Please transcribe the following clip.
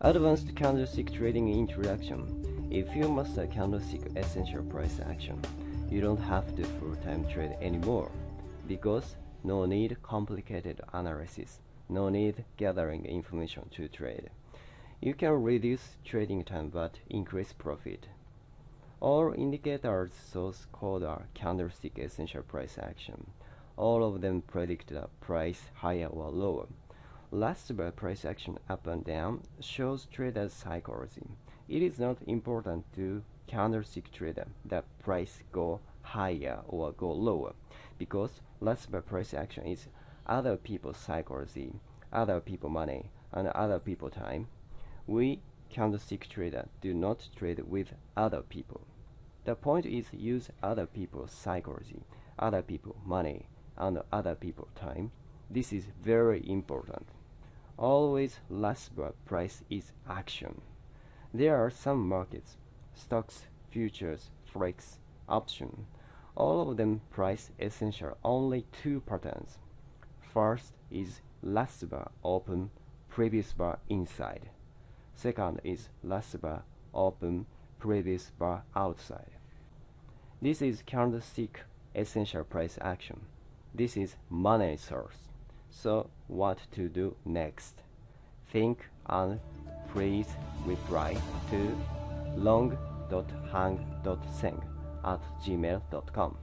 Advanced candlestick trading introduction. If you master candlestick essential price action, you don't have to full-time trade anymore because no need complicated analysis, no need gathering information to trade. You can reduce trading time but increase profit. All indicators source code are candlestick essential price action. All of them predict the price higher or lower. Last bar price action up and down shows traders psychology. It is not important to candlestick trader that price go higher or go lower because last bar price action is other people's psychology, other people money, and other people time. We candlestick trader do not trade with other people. The point is use other people's psychology, other people money, and other people time. This is very important. Always last bar price is action. There are some markets, stocks, futures, forex, option. All of them price essential only two patterns. First is last bar open, previous bar inside. Second is last bar open, previous bar outside. This is candlestick essential price action. This is money source. So what to do next? Think and please reply to long.hang.seng at gmail.com.